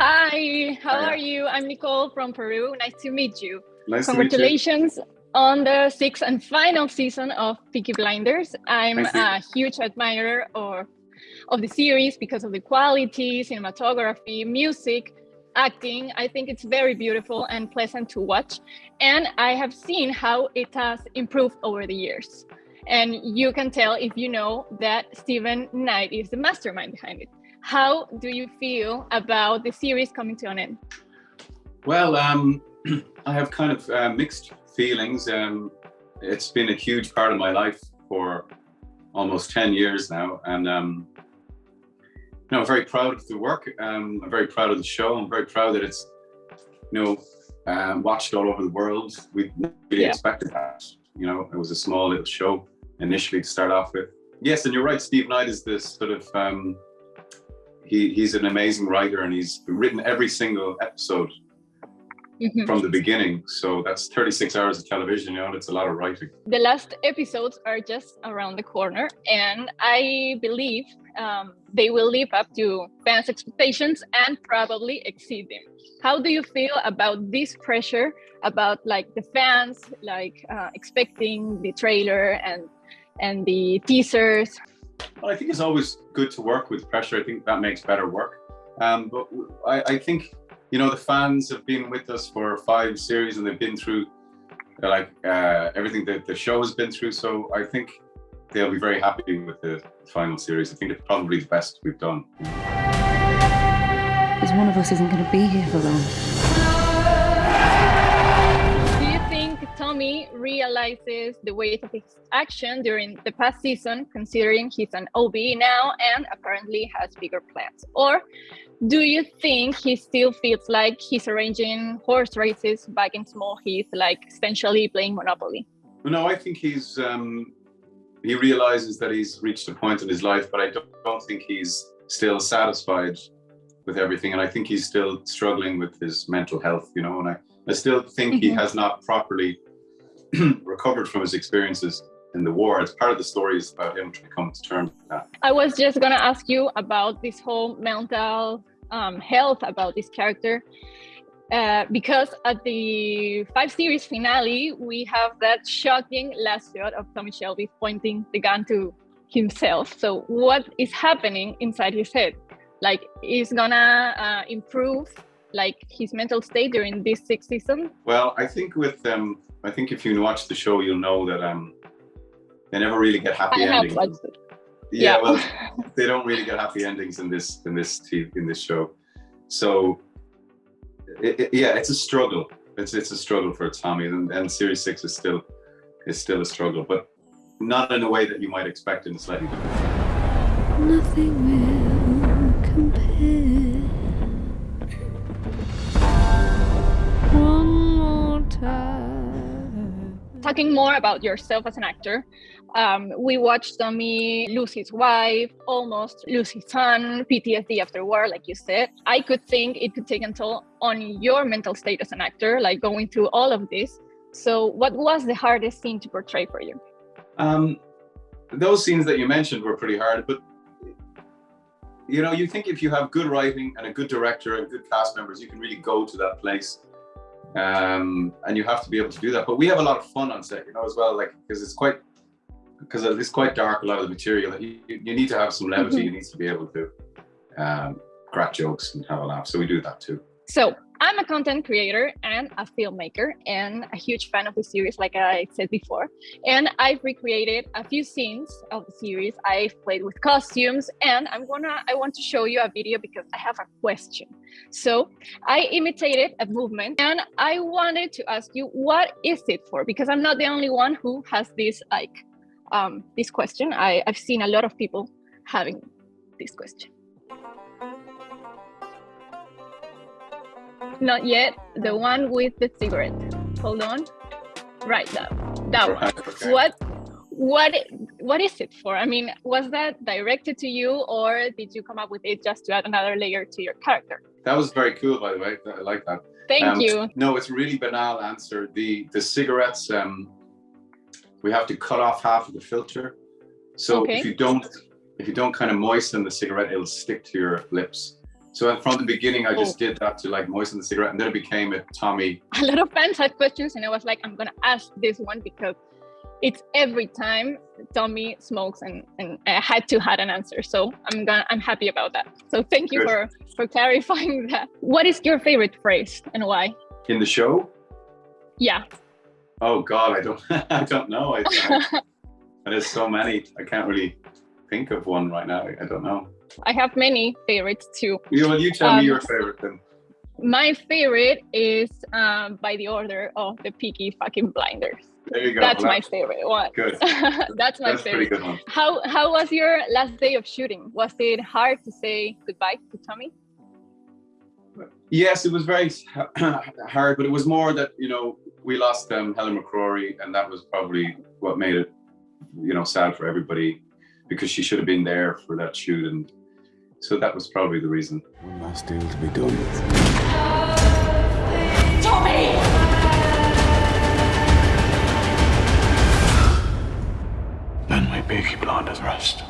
Hi, how are you? I'm Nicole from Peru. Nice to meet you. Nice Congratulations to meet you. on the sixth and final season of Peaky Blinders. I'm a huge admirer of, of the series because of the quality, cinematography, music, acting. I think it's very beautiful and pleasant to watch. And I have seen how it has improved over the years. And you can tell if you know that Steven Knight is the mastermind behind it. How do you feel about the series coming to an end? Well, um, I have kind of uh, mixed feelings. Um, it's been a huge part of my life for almost 10 years now. And um, you know, I'm very proud of the work. Um, I'm very proud of the show. I'm very proud that it's, you know, um, watched all over the world. We really yeah. expected that. You know, it was a small little show initially to start off with. Yes, and you're right. Steve Knight is this sort of um, he, he's an amazing writer and he's written every single episode mm -hmm. from the beginning. So that's 36 hours of television, you know, it's a lot of writing. The last episodes are just around the corner and I believe um, they will live up to fans' expectations and probably exceed them. How do you feel about this pressure about like the fans, like uh, expecting the trailer and and the teasers? Well, I think it's always good to work with pressure. I think that makes better work. Um, but I, I, think, you know, the fans have been with us for five series and they've been through like uh, everything that the show has been through. So I think they'll be very happy with the final series. I think it's probably the best we've done. Because one of us isn't going to be here for long. Tommy realizes the weight of his action during the past season, considering he's an OB now and apparently has bigger plans? Or do you think he still feels like he's arranging horse races back in Small Heath, like essentially playing Monopoly? No, I think he's um, he realizes that he's reached a point in his life, but I don't, don't think he's still satisfied with everything, and I think he's still struggling with his mental health. You know, and I, I still think mm -hmm. he mm-hmm. has not properly recovered from his experiences in the war. It's part of the story is about him trying to come to terms with that. I was just going to ask you about this whole mental um, health about this character. Uh, because at the five series finale, we have that shocking last shot of Tommy Shelby pointing the gun to himself. So what is happening inside his head? Like, is gonna uh, improve like his mental state during this sixth season? Well, I think with um, I think if you watch the show, you'll know that um, they never really get happy I endings. Yeah, yeah, well, they don't really get happy endings in this in this in this show. So, it, it, yeah, it's a struggle. It's it's a struggle for Tommy, and, and Series Six is still is still a struggle, but not in a way that you might expect in a slightly different. Nothing will talking more about yourself as an actor, um, we watched Tommy lose his wife, almost lose his son, PTSD after war, like you said. I could think it could take a toll on your mental state as an actor, like going through all of this. So, what was the hardest scene to portray for you? Um, those scenes that you mentioned were pretty hard, but you know, you think if you have good writing and a good director and good cast members, you can really go to that place um, and you have to be able to do that. But we have a lot of fun on set, you know, as well, like because it's quite because it's quite dark. A lot of the material, you, you need to have some levity. Mm -hmm. You need to be able to um, crack jokes and have a laugh. So we do that too. So I'm a content creator and a filmmaker and a huge fan of the series, like I said before. And I've recreated a few scenes of the series. I've played with costumes and I'm gonna, I want to show you a video because I have a question. So I imitated a movement and I wanted to ask you, what is it for? Because I'm not the only one who has this like, um, this question. I, I've seen a lot of people having this question. Not yet. The one with the cigarette. Hold on. Right, that that one. Okay. What what what is it for? I mean, was that directed to you, or did you come up with it just to add another layer to your character? That was very cool, by the way. I like that. Thank um, you. No, it's a really banal answer. The the cigarettes, um, we have to cut off half of the filter. So okay. if you don't if you don't kind of moisten the cigarette, it'll stick to your lips. So from the beginning, I just oh. did that to like moisten the cigarette, and then it became a Tommy. A lot of fans had questions, and I was like, I'm gonna ask this one because it's every time Tommy smokes, and and I had to had an answer. So I'm gonna I'm happy about that. So thank you Good. for for clarifying that. What is your favorite phrase and why? In the show? Yeah. Oh God, I don't, I don't know. I, I, there's so many. I can't really think of one right now. I don't know. I have many favorites too. You, well, you tell Um, me your favorite then. My favorite is um, by the order of the Peaky fucking blinders. There you go. That's Well, my favorite one. Good. That's my That's a pretty favorite. good one. How how was your last day of shooting? Was it hard to say goodbye to Tommy? Yes, it was very hard, but it was more that you know we lost um, Helen McCrory, and that was probably what made it, you know, sad for everybody because she should have been there for that shoot. And so that was probably the reason. One last deal to be done. Tommy! Then my beaky blonde rest.